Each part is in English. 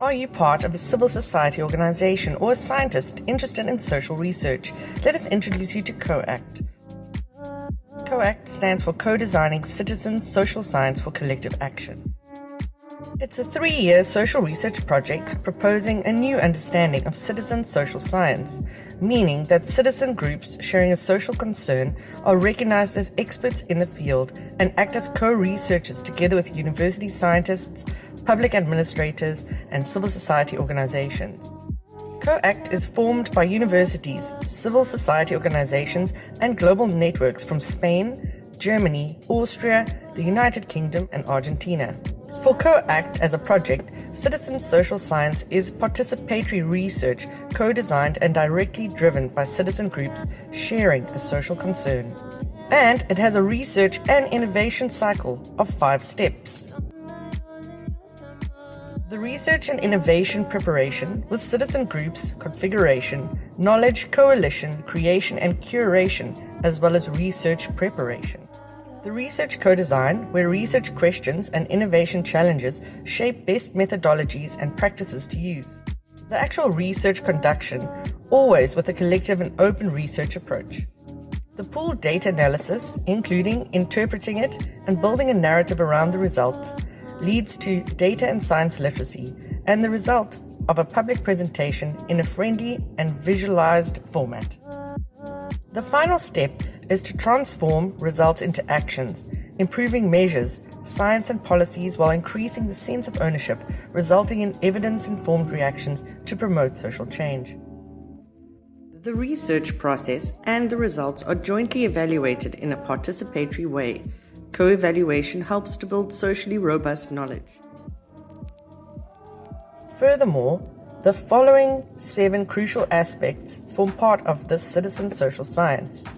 Are you part of a civil society organization or a scientist interested in social research? Let us introduce you to COACT. COACT stands for Co-Designing Citizen Social Science for Collective Action. It's a three-year social research project proposing a new understanding of citizen social science, meaning that citizen groups sharing a social concern are recognized as experts in the field and act as co-researchers together with university scientists, public administrators, and civil society organizations. COACT is formed by universities, civil society organizations, and global networks from Spain, Germany, Austria, the United Kingdom, and Argentina. For COACT as a project, citizen social science is participatory research co-designed and directly driven by citizen groups sharing a social concern. And it has a research and innovation cycle of five steps. The research and innovation preparation with citizen groups, configuration, knowledge, coalition, creation and curation, as well as research preparation. The research co-design, where research questions and innovation challenges shape best methodologies and practices to use. The actual research conduction, always with a collective and open research approach. The pooled data analysis, including interpreting it and building a narrative around the results, leads to data and science literacy and the result of a public presentation in a friendly and visualized format. The final step is to transform results into actions, improving measures, science and policies while increasing the sense of ownership, resulting in evidence-informed reactions to promote social change. The research process and the results are jointly evaluated in a participatory way Co-evaluation helps to build socially robust knowledge. Furthermore, the following seven crucial aspects form part of this citizen social science.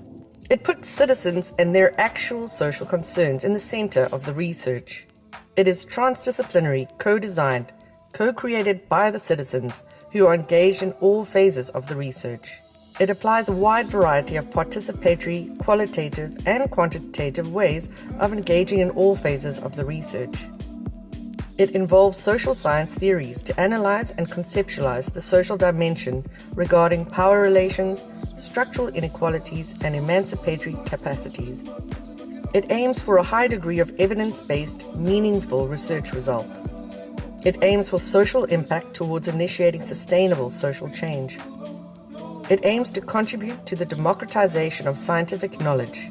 It puts citizens and their actual social concerns in the center of the research. It is transdisciplinary, co-designed, co-created by the citizens who are engaged in all phases of the research. It applies a wide variety of participatory, qualitative, and quantitative ways of engaging in all phases of the research. It involves social science theories to analyze and conceptualize the social dimension regarding power relations, structural inequalities, and emancipatory capacities. It aims for a high degree of evidence-based, meaningful research results. It aims for social impact towards initiating sustainable social change. It aims to contribute to the democratization of scientific knowledge.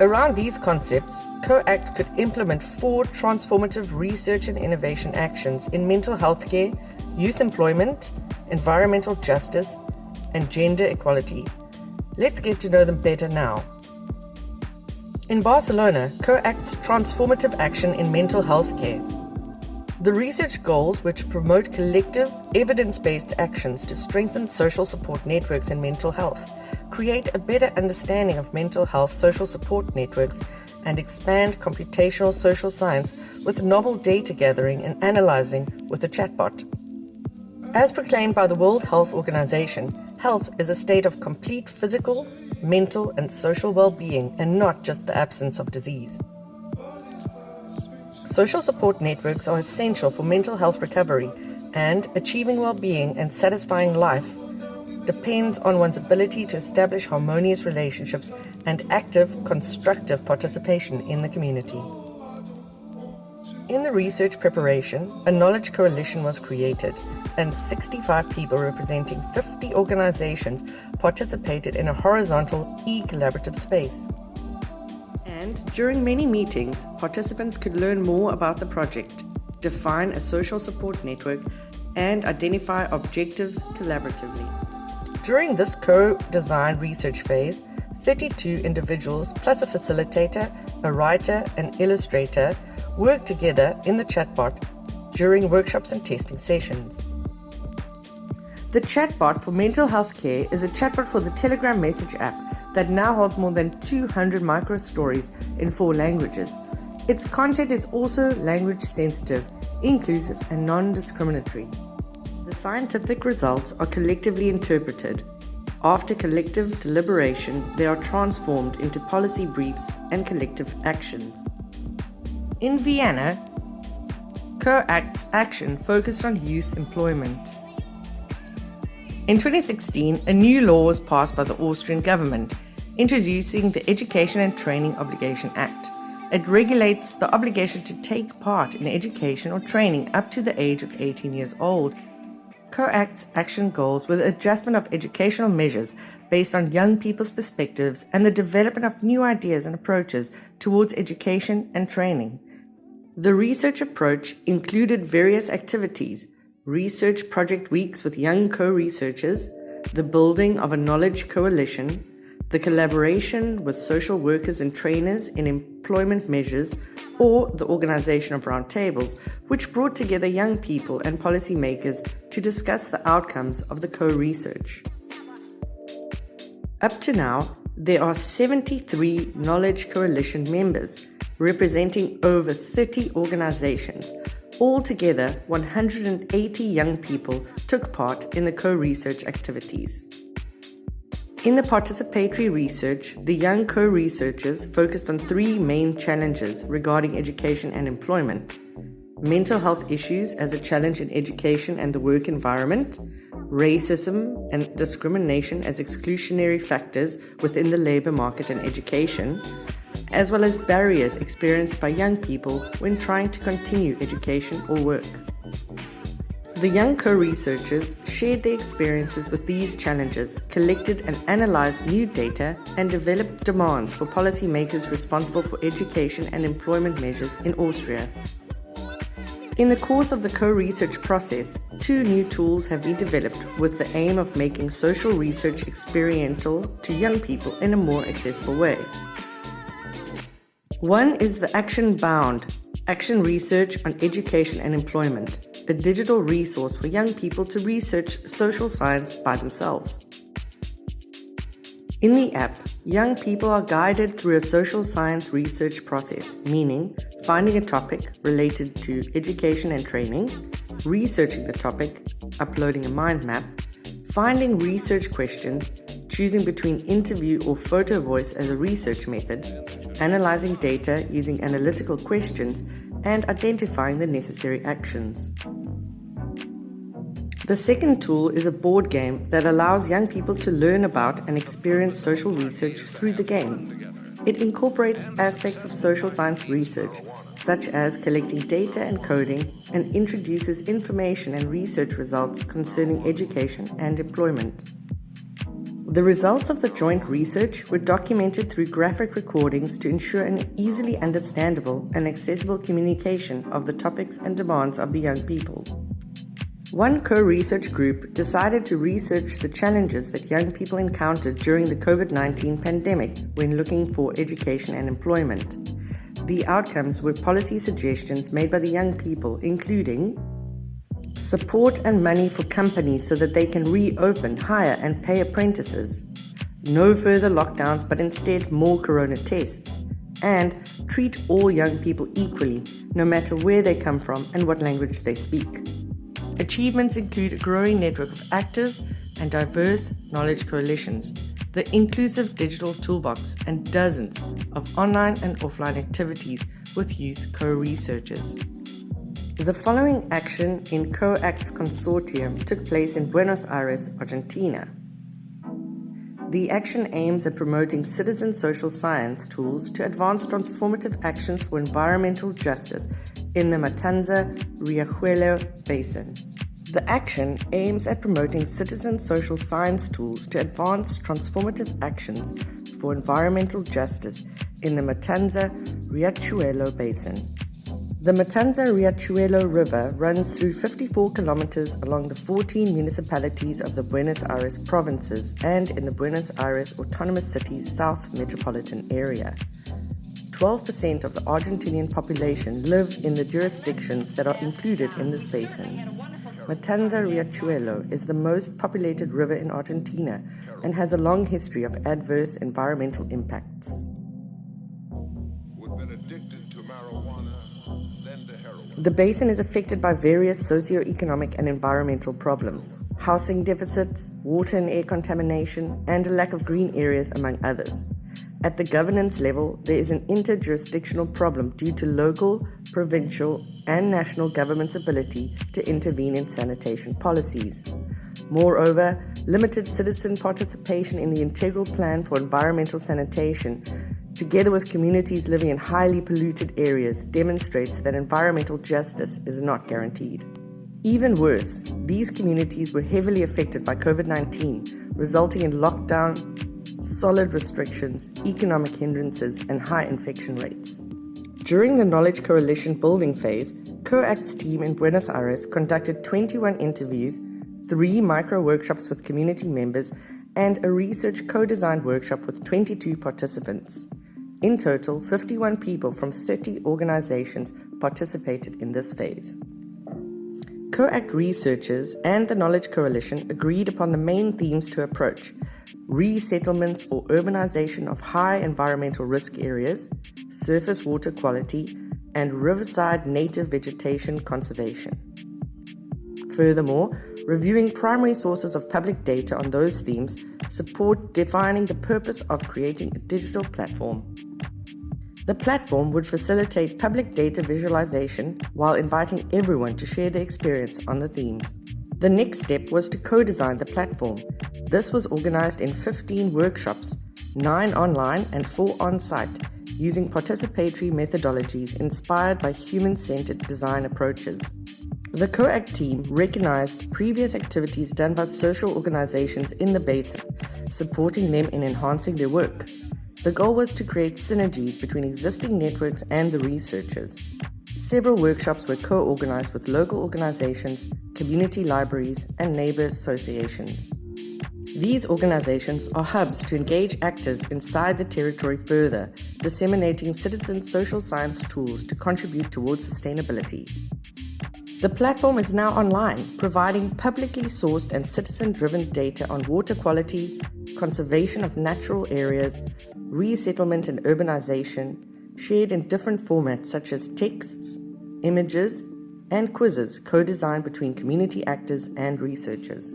Around these concepts, COACT could implement four transformative research and innovation actions in mental health care, youth employment, environmental justice, and gender equality. Let's get to know them better now. In Barcelona, COACT's transformative action in mental health care the research goals, which promote collective, evidence-based actions to strengthen social support networks in mental health, create a better understanding of mental health social support networks, and expand computational social science with novel data gathering and analyzing with a chatbot. As proclaimed by the World Health Organization, health is a state of complete physical, mental, and social well-being and not just the absence of disease. Social support networks are essential for mental health recovery and achieving well-being and satisfying life depends on one's ability to establish harmonious relationships and active, constructive participation in the community. In the research preparation, a knowledge coalition was created and 65 people representing 50 organizations participated in a horizontal e-collaborative space. And during many meetings, participants could learn more about the project, define a social support network, and identify objectives collaboratively. During this co-design research phase, 32 individuals plus a facilitator, a writer, and illustrator worked together in the chatbot during workshops and testing sessions. The chatbot for mental health care is a chatbot for the Telegram message app that now holds more than 200 micro stories in four languages. Its content is also language sensitive, inclusive, and non discriminatory. The scientific results are collectively interpreted. After collective deliberation, they are transformed into policy briefs and collective actions. In Vienna, COACT's action focused on youth employment. In 2016, a new law was passed by the Austrian government, introducing the Education and Training Obligation Act. It regulates the obligation to take part in education or training up to the age of 18 years old. COACT's action goals the adjustment of educational measures based on young people's perspectives and the development of new ideas and approaches towards education and training. The research approach included various activities, research project weeks with young co-researchers, the building of a knowledge coalition, the collaboration with social workers and trainers in employment measures, or the organization of roundtables, which brought together young people and policymakers to discuss the outcomes of the co-research. Up to now, there are 73 Knowledge Coalition members, representing over 30 organizations. Altogether, 180 young people took part in the co-research activities. In the participatory research, the young co-researchers focused on three main challenges regarding education and employment. Mental health issues as a challenge in education and the work environment, racism and discrimination as exclusionary factors within the labor market and education, as well as barriers experienced by young people when trying to continue education or work. The young co-researchers shared their experiences with these challenges, collected and analyzed new data, and developed demands for policymakers responsible for education and employment measures in Austria. In the course of the co-research process, two new tools have been developed with the aim of making social research experiential to young people in a more accessible way. One is the Action Bound, Action Research on Education and Employment, a digital resource for young people to research social science by themselves. In the app, young people are guided through a social science research process, meaning finding a topic related to education and training, researching the topic, uploading a mind map, finding research questions, choosing between interview or photo voice as a research method, analyzing data using analytical questions, and identifying the necessary actions. The second tool is a board game that allows young people to learn about and experience social research through the game. It incorporates aspects of social science research, such as collecting data and coding, and introduces information and research results concerning education and employment. The results of the joint research were documented through graphic recordings to ensure an easily understandable and accessible communication of the topics and demands of the young people. One co-research group decided to research the challenges that young people encountered during the COVID-19 pandemic when looking for education and employment. The outcomes were policy suggestions made by the young people, including support and money for companies so that they can reopen, hire and pay apprentices, no further lockdowns but instead more corona tests, and treat all young people equally, no matter where they come from and what language they speak. Achievements include a growing network of active and diverse knowledge coalitions, the inclusive digital toolbox, and dozens of online and offline activities with youth co-researchers. The following action in COACT's consortium took place in Buenos Aires, Argentina. The action aims at promoting citizen social science tools to advance transformative actions for environmental justice in the Matanza-Riachuelo Basin. The action aims at promoting citizen social science tools to advance transformative actions for environmental justice in the Matanza-Riachuelo Basin. The Matanza-Riachuelo River runs through 54 kilometers along the 14 municipalities of the Buenos Aires provinces and in the Buenos Aires Autonomous City's South Metropolitan Area. 12% of the Argentinian population live in the jurisdictions that are included in this basin. Matanza Riachuelo is the most populated river in Argentina and has a long history of adverse environmental impacts. The basin is affected by various socio-economic and environmental problems, housing deficits, water and air contamination, and a lack of green areas, among others. At the governance level, there is an interjurisdictional problem due to local, provincial, and national government's ability to intervene in sanitation policies. Moreover, limited citizen participation in the Integral Plan for Environmental Sanitation, together with communities living in highly polluted areas, demonstrates that environmental justice is not guaranteed. Even worse, these communities were heavily affected by COVID 19, resulting in lockdown, solid restrictions, economic hindrances, and high infection rates. During the Knowledge Coalition building phase, COACT's team in Buenos Aires conducted 21 interviews, three micro workshops with community members, and a research co designed workshop with 22 participants. In total, 51 people from 30 organizations participated in this phase. COACT researchers and the Knowledge Coalition agreed upon the main themes to approach resettlements or urbanization of high environmental risk areas, surface water quality, and riverside native vegetation conservation. Furthermore, reviewing primary sources of public data on those themes support defining the purpose of creating a digital platform the platform would facilitate public data visualization while inviting everyone to share their experience on the themes. The next step was to co-design the platform. This was organized in 15 workshops, 9 online and 4 on-site, using participatory methodologies inspired by human-centered design approaches. The COACT team recognized previous activities done by social organizations in the basin, supporting them in enhancing their work. The goal was to create synergies between existing networks and the researchers. Several workshops were co-organized with local organizations, community libraries, and neighbor associations. These organizations are hubs to engage actors inside the territory further, disseminating citizen social science tools to contribute towards sustainability. The platform is now online, providing publicly sourced and citizen-driven data on water quality, conservation of natural areas, resettlement and urbanization, shared in different formats such as texts, images, and quizzes co-designed between community actors and researchers.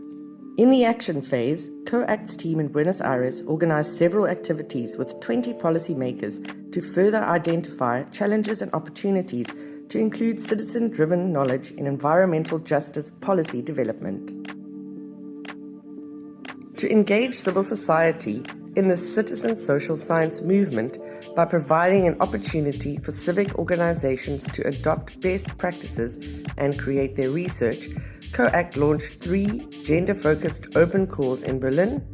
In the action phase, COACT's team in Buenos Aires organized several activities with 20 policymakers to further identify challenges and opportunities to include citizen-driven knowledge in environmental justice policy development. To engage civil society in the citizen social science movement by providing an opportunity for civic organizations to adopt best practices and create their research, COACT launched three gender focused open calls in Berlin,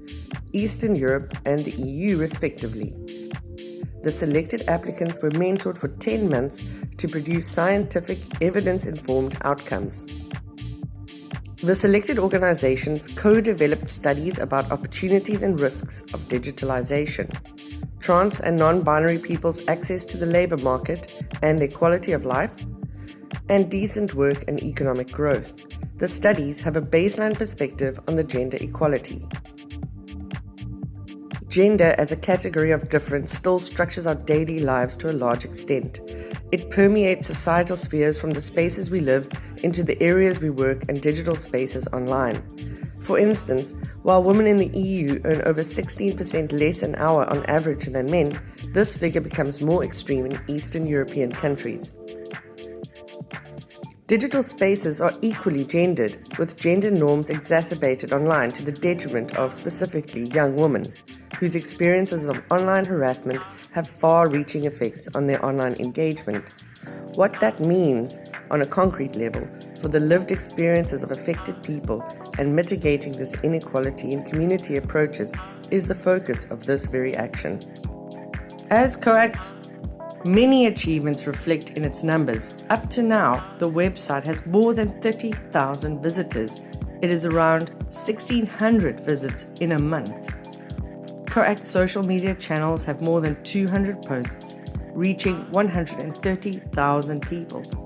Eastern Europe, and the EU, respectively. The selected applicants were mentored for 10 months to produce scientific, evidence informed outcomes. The selected organizations co-developed studies about opportunities and risks of digitalization, trans and non-binary people's access to the labor market and their quality of life, and decent work and economic growth. The studies have a baseline perspective on the gender equality. Gender as a category of difference still structures our daily lives to a large extent. It permeates societal spheres from the spaces we live into the areas we work and digital spaces online. For instance, while women in the EU earn over 16% less an hour on average than men, this figure becomes more extreme in Eastern European countries. Digital spaces are equally gendered, with gender norms exacerbated online to the detriment of specifically young women, whose experiences of online harassment have far reaching effects on their online engagement. What that means on a concrete level for the lived experiences of affected people and mitigating this inequality in community approaches is the focus of this very action. As COACT's many achievements reflect in its numbers, up to now the website has more than 30,000 visitors. It is around 1600 visits in a month. COACT social media channels have more than 200 posts, reaching 130,000 people.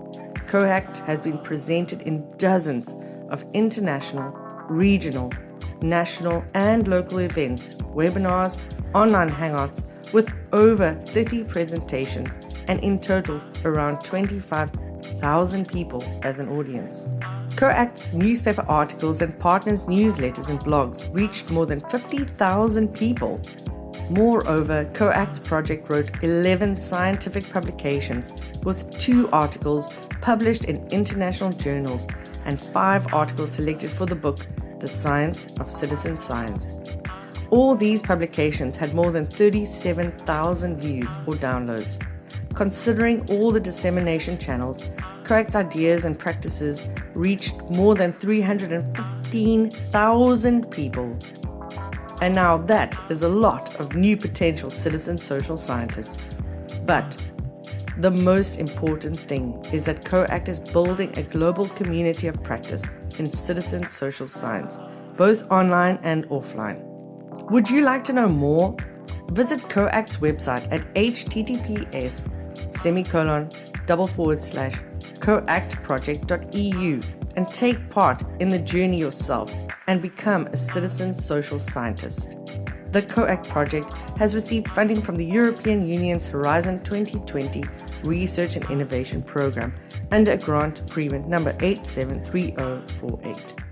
COACT has been presented in dozens of international, regional, national, and local events, webinars, online hangouts, with over 30 presentations and in total around 25,000 people as an audience. COACT's newspaper articles and partners' newsletters and blogs reached more than 50,000 people. Moreover, COACT's project wrote 11 scientific publications with two articles published in international journals, and five articles selected for the book The Science of Citizen Science. All these publications had more than 37,000 views or downloads. Considering all the dissemination channels, COACT's ideas and practices reached more than 315,000 people. And now that is a lot of new potential citizen social scientists. But the most important thing is that COACT is building a global community of practice in citizen social science, both online and offline. Would you like to know more? Visit COACT's website at https semicolon double forward slash coactproject.eu and take part in the journey yourself and become a citizen social scientist. The COACT project has received funding from the European Union's Horizon 2020 Research and Innovation Program under a grant agreement number 873048.